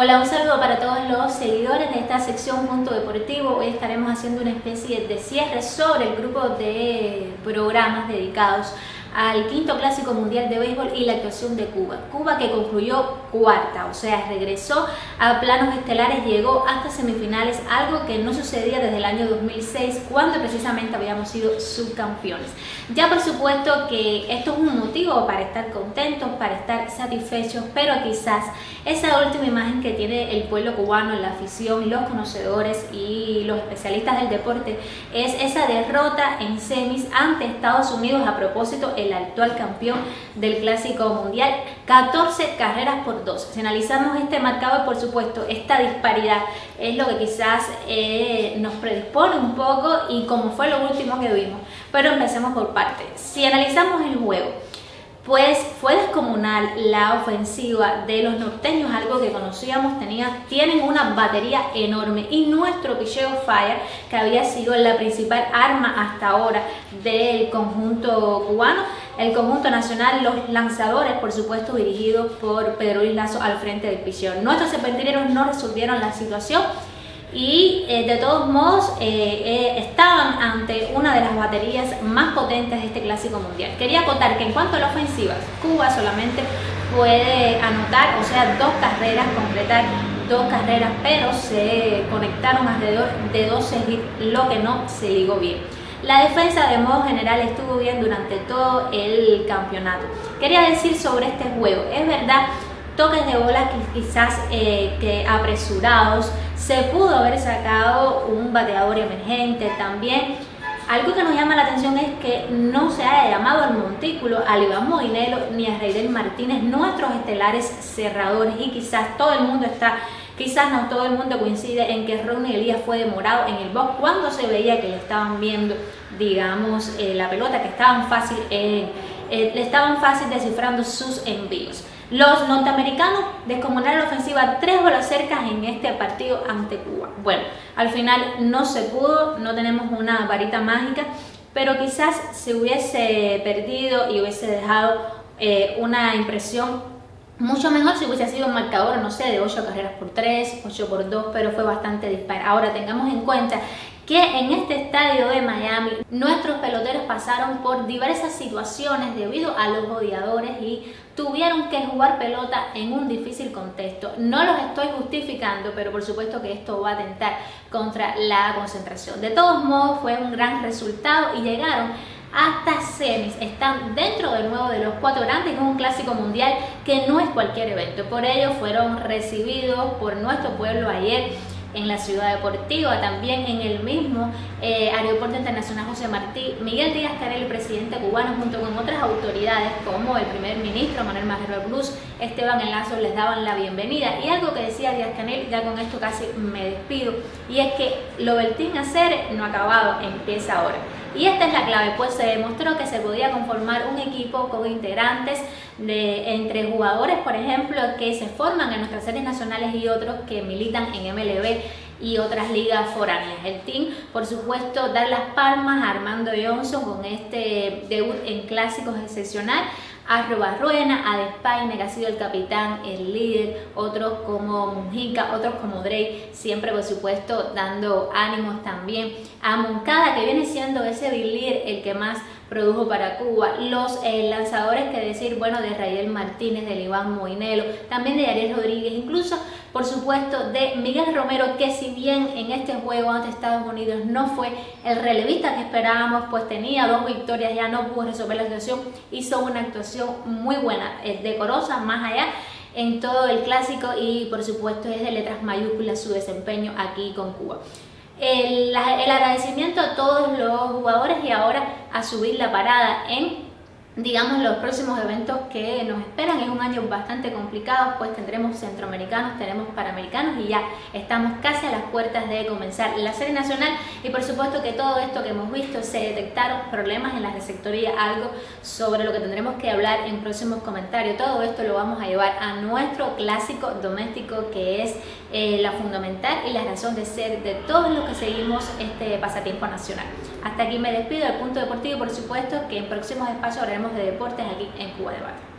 Hola, un saludo para todos los seguidores de esta sección Punto Deportivo. Hoy estaremos haciendo una especie de cierre sobre el grupo de programas dedicados al quinto clásico mundial de béisbol y la actuación de Cuba. Cuba que concluyó cuarta, o sea, regresó a planos estelares, llegó hasta semifinales, algo que no sucedía desde el año 2006, cuando precisamente habíamos sido subcampeones. Ya por supuesto que esto es un motivo para estar contentos, para estar satisfechos, pero quizás esa última imagen que tiene el pueblo cubano, la afición, los conocedores y los especialistas del deporte es esa derrota en semis ante Estados Unidos a propósito el actual campeón del Clásico Mundial, 14 carreras por 2. Si analizamos este marcador, por supuesto, esta disparidad es lo que quizás eh, nos predispone un poco y como fue lo último que vimos. Pero empecemos por partes. Si analizamos el juego, pues fue descomunal la ofensiva de los norteños, algo que conocíamos, tenía, tienen una batería enorme y nuestro picheo Fire, que había sido la principal arma hasta ahora del conjunto cubano, el conjunto nacional, los lanzadores, por supuesto, dirigidos por Pedro Luis Lazo al frente del picheo. Nuestros serpentineros no resolvieron la situación y eh, de todos modos eh, eh, estaban ante una de las baterías más potentes de este clásico mundial. Quería acotar que en cuanto a la ofensiva, Cuba solamente puede anotar, o sea, dos carreras, completar dos carreras, pero se conectaron alrededor de 12 hits, lo que no se ligó bien. La defensa de modo general estuvo bien durante todo el campeonato. Quería decir sobre este juego, es verdad toques de bola que quizás eh, que apresurados, se pudo haber sacado un bateador emergente también. Algo que nos llama la atención es que no se haya llamado al montículo a Iván Moinelo ni a Reidel Martínez, nuestros estelares cerradores y quizás todo el mundo está, quizás no todo el mundo coincide en que Ronnie Elías fue demorado en el box cuando se veía que le estaban viendo, digamos, eh, la pelota, que estaban fácil, eh, le estaban fácil descifrando sus envíos. Los norteamericanos descomunaron la ofensiva tres bolas cercas en este partido ante Cuba. Bueno, al final no se pudo, no tenemos una varita mágica, pero quizás se hubiese perdido y hubiese dejado eh, una impresión mucho mejor si hubiese sido un marcador, no sé, de 8 carreras por 3, 8 por 2, pero fue bastante dispar. Ahora tengamos en cuenta que en este estadio de Miami nuestros peloteros pasaron por diversas situaciones debido a los odiadores y tuvieron que jugar pelota en un difícil contexto. No los estoy justificando, pero por supuesto que esto va a atentar contra la concentración. De todos modos fue un gran resultado y llegaron hasta semis. Están dentro de nuevo de los cuatro grandes en un clásico mundial que no es cualquier evento. Por ello fueron recibidos por nuestro pueblo ayer en la ciudad deportiva, también en el mismo eh, Aeropuerto Internacional José Martí, Miguel Díaz Canel, el presidente cubano, junto con otras autoridades como el primer ministro Manuel Marrero Cruz, Esteban Enlazo, les daban la bienvenida. Y algo que decía Díaz Canel, ya con esto casi me despido, y es que lo Bertín hacer no ha acabado, empieza ahora. Y esta es la clave, pues se demostró que se podía conformar un equipo con integrantes de, entre jugadores, por ejemplo, que se forman en nuestras series nacionales y otros que militan en MLB y otras ligas foráneas. El team, por supuesto, dar las palmas a Armando Johnson con este debut en clásicos excepcional, a Ruena, a Despaine, que ha sido el capitán, el líder, otros como Mujica, otros como Drake, siempre por supuesto dando ánimos también, a Moncada, que viene siendo ese líder el que más produjo para Cuba, los eh, lanzadores que decir, bueno, de Raíl Martínez, de Iván Moinelo, también de Ariel Rodríguez, incluso por supuesto de Miguel Romero, que si bien en este juego ante Estados Unidos no fue el relevista que esperábamos, pues tenía dos victorias, ya no pudo resolver la situación, hizo una actuación muy buena, eh, decorosa, más allá en todo el clásico y por supuesto es de letras mayúsculas su desempeño aquí con Cuba. El, agradecimiento a todos los jugadores y ahora a subir la parada en digamos los próximos eventos que nos esperan. Es un año bastante complicado pues tendremos centroamericanos, tenemos panamericanos y ya estamos casi a las puertas de comenzar la serie nacional. Y por supuesto que todo esto que hemos visto se detectaron problemas en la receptoría, algo sobre lo que tendremos que hablar en próximos comentarios. Todo esto lo vamos a llevar a nuestro clásico doméstico que es eh, la fundamental y la razón de ser de todos los que seguimos este pasatiempo nacional hasta aquí me despido del punto deportivo por supuesto que en próximos espacios hablaremos de deportes aquí en Cuba Debate.